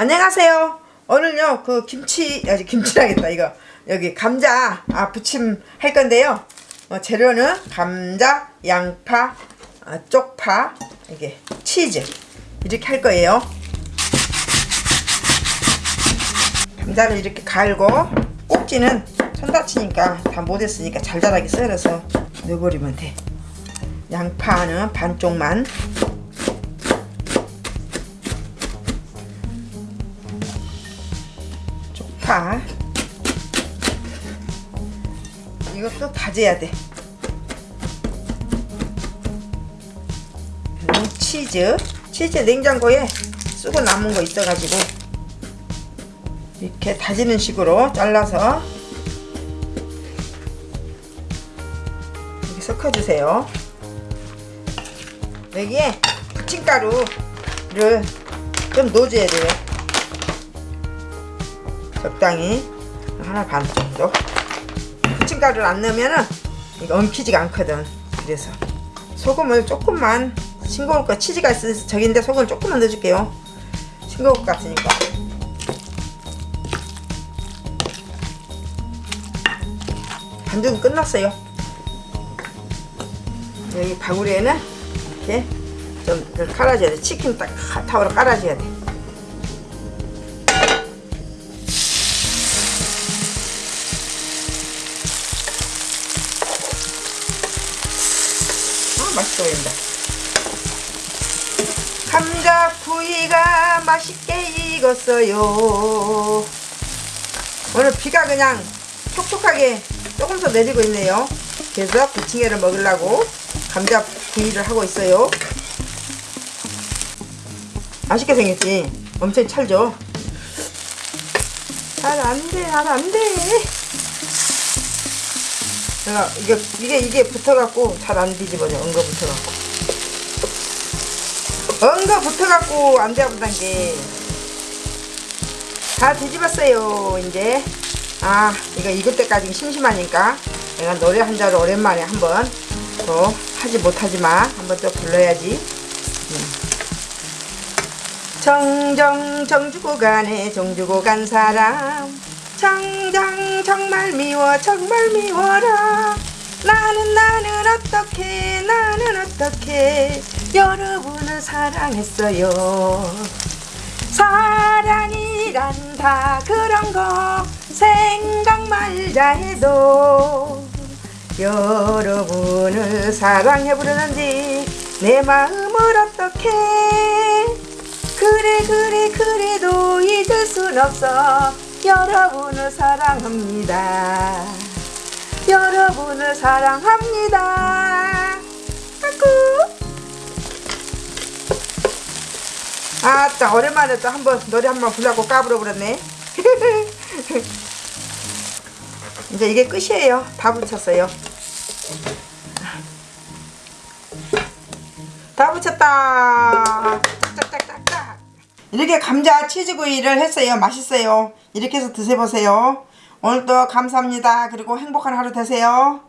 안녕하세요. 오늘요 그 김치 아직 김치라겠다 이거 여기 감자 아 부침 할 건데요. 어, 재료는 감자, 양파, 아, 쪽파, 이게 치즈 이렇게 할 거예요. 감자를 이렇게 갈고 꼭지는 손 다치니까 다 못했으니까 잘잘하게 썰어서 넣어버리면 돼. 양파는 반쪽만 쪽파 이것도 다져야 돼. 그리고 치즈. 치즈 냉장고에 쓰고 남은 거 있어가지고 이렇게 다지는 식으로 잘라서 이렇게 섞어주세요. 여기에 부침가루를 좀 넣어줘야 돼요 적당히 하나 반 정도. 부침가루를 안 넣으면은 이거 엉키지가 않거든. 그래서 소금을 조금만 싱거울 거 치즈가 있어서 저긴데 소금을 조금만 넣어줄게요. 싱거울 것 같으니까. 반죽은 끝났어요. 여기 바구리에는 이렇게 좀 깔아줘야 돼. 치킨 딱 타워로 깔아줘야 돼 맛있어 보인다. 감자 구이가 맛있게 익었어요. 오늘 비가 그냥 촉촉하게 조금 더 내리고 있네요. 그래서 부침개를 먹으려고 감자 구이를 하고 있어요. 맛있게 생겼지? 엄청 찰죠? 잘 안돼, 잘 안돼. 내가 이게 이게 이게 붙어갖고 잘 안 뒤집어져 엉거 붙어갖고. 엉거 붙어갖고 안 되어보단 게다 뒤집었어요 이제. 아 이거 익을 때까지 심심하니까 내가 노래 한 자를 오랜만에 한번 또 하지 못하지만 한번 또 불러야지. 음. 정정 정주고 가네 정주고 간 사람 정정 정말 미워 정말 미워라. 나는 나는 어떻게 나는 어떻게 여러분을 사랑했어요? 사랑이란 다. 그런 거 생각 말자 해도 여러분을 사랑해 부르는지 내 마음을 어떻게? 그래 그래 그래도 잊을 순 없어 여러분을 사랑합니다. 여러분을 사랑합니다. 아구. 아따 오랜만에 또 한번 노래 한번 불라고 까불어 버렸네. 이제 이게 끝이에요. 다 붙였어요. 다 붙였다. 이렇게 감자 치즈구이를 했어요. 맛있어요. 이렇게 해서 드셔보세요. 오늘도 감사합니다. 그리고 행복한 하루 되세요.